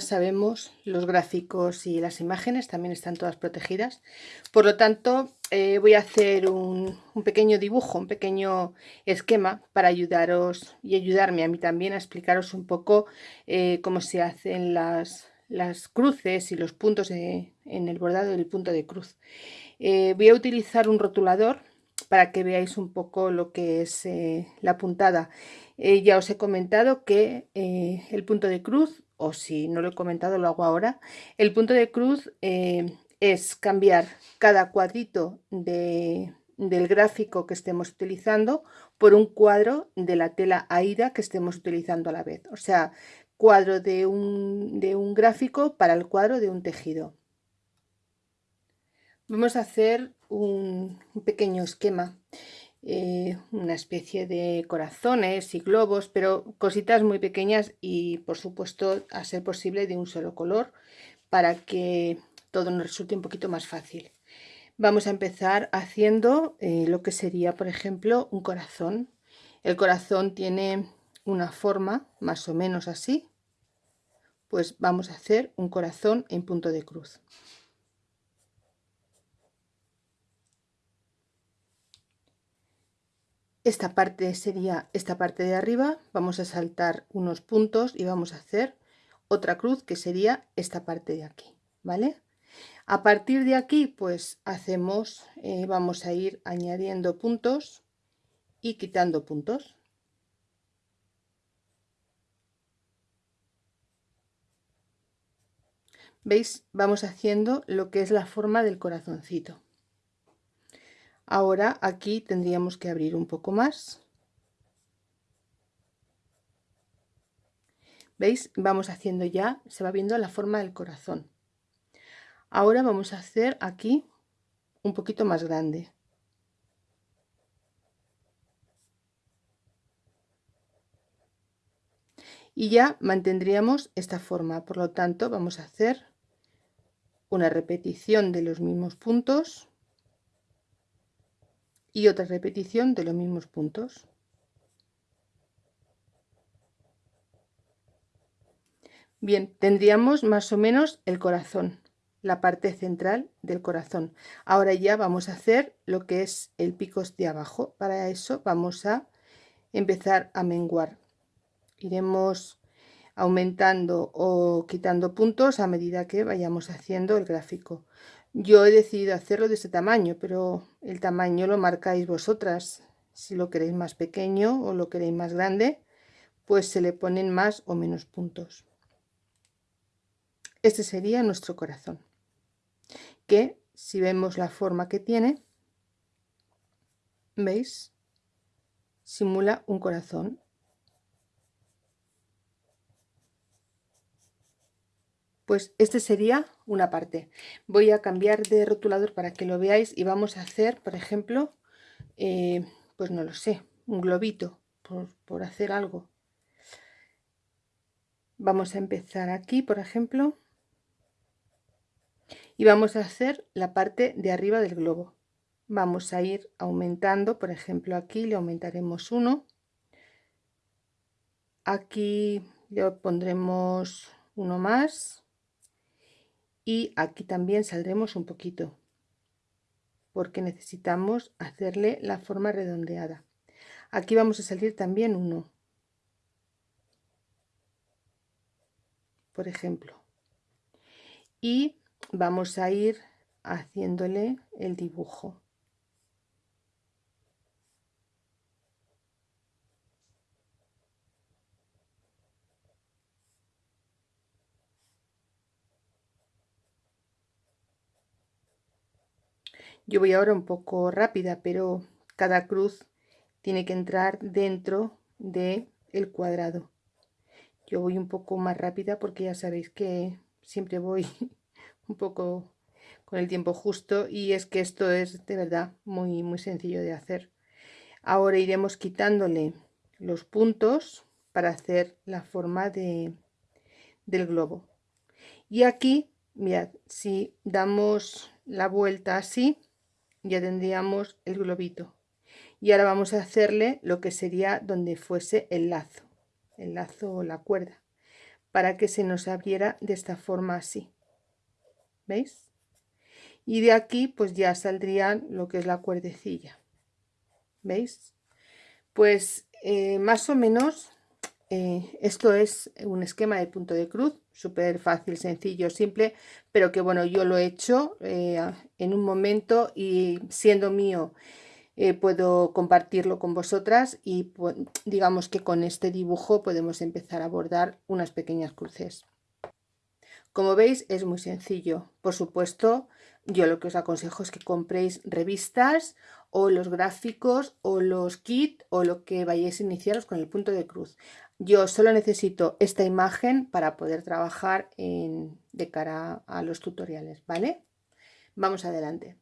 sabemos, los gráficos y las imágenes también están todas protegidas. Por lo tanto, eh, voy a hacer un, pequeño dibujo, un pequeño esquema para ayudaros y ayudarme a mí también a explicaros un poco eh, cómo se hacen las, cruces y los puntos en el bordado del punto de cruz. Eh, voy a utilizar un rotulador para que veáis un poco lo que es la puntada. ya os he comentado que el punto de cruz o si no lo he comentado, lo hago ahora. El punto de cruz eh, es cambiar cada cuadrito del gráfico que estemos utilizando por un cuadro de la tela AIDA que estemos utilizando a la vez. O sea, cuadro de un, de un gráfico para el cuadro de un tejido. Vamos a hacer un pequeño esquema eh, una especie de corazones y globos, pero cositas muy pequeñas y por supuesto a ser posible de un solo color para que todo nos resulte un poquito más fácil. Vamos a empezar haciendo eh, lo que sería por ejemplo un corazón. El corazón tiene una forma más o menos así, pues vamos a hacer un corazón en punto de cruz. Esta parte sería esta parte de arriba vamos a saltar unos puntos y vamos a hacer otra cruz que sería esta parte de aquí vale a partir de aquí pues hacemos eh, vamos a ir añadiendo puntos y quitando puntos. Veis vamos haciendo lo que es la forma del corazoncito Ahora aquí tendríamos que abrir un poco más. ¿Veis? Vamos haciendo ya, se va viendo la forma del corazón. Ahora vamos a hacer aquí un poquito más grande. Y ya mantendríamos esta forma, por lo tanto vamos a hacer una repetición de los mismos puntos y otra repetición de los mismos puntos. Bien, tendríamos más o menos el corazón, la parte central del corazón. Ahora ya vamos a hacer lo que es el pico de abajo. Para eso vamos a empezar a menguar. Iremos aumentando o quitando puntos a medida que vayamos haciendo el gráfico. Yo he decidido hacerlo de ese tamaño, pero el tamaño lo marcáis vosotras. Si lo queréis más pequeño o lo queréis más grande, pues se le ponen más o menos puntos. Este sería nuestro corazón, que si vemos la forma que tiene, ¿veis? Simula un corazón pues este sería una parte. Voy a cambiar de rotulador para que lo veáis y vamos a hacer por ejemplo eh, pues no lo sé un globito por, por hacer algo. Vamos a empezar aquí por ejemplo y vamos a hacer la parte de arriba del globo. Vamos a ir aumentando por ejemplo aquí le aumentaremos uno. Aquí le pondremos uno más y aquí también saldremos un poquito porque necesitamos hacerle la forma redondeada. Aquí vamos a salir también uno. Por ejemplo. Y vamos a ir haciéndole el dibujo Yo voy ahora un poco rápida, pero cada cruz tiene que entrar dentro del el cuadrado. Yo voy un poco más rápida porque ya sabéis que siempre voy un poco con el tiempo justo y es que esto es de verdad muy muy sencillo de hacer. Ahora iremos quitándole los puntos para hacer la forma de, del globo. Y aquí, mirad, si damos la vuelta así, ya tendríamos el globito y ahora vamos a hacerle lo que sería donde fuese el lazo el lazo o la cuerda para que se nos abriera de esta forma así. ¿Veis? Y de aquí pues ya saldrían lo que es la cuerdecilla. ¿Veis? Pues eh, más o menos eh, esto es un esquema de punto de cruz, súper fácil, sencillo, simple, pero que bueno, yo lo he hecho eh, en un momento y siendo mío puedo compartirlo con vosotras y pues, digamos que con este dibujo podemos empezar a bordar unas pequeñas cruces. Como veis es muy sencillo, por supuesto yo lo que os aconsejo es que compréis revistas o los gráficos o los kits o lo que vayáis a iniciaros con el punto de cruz. Yo solo necesito esta imagen para poder trabajar de cara a los tutoriales, ¿vale? Vamos adelante.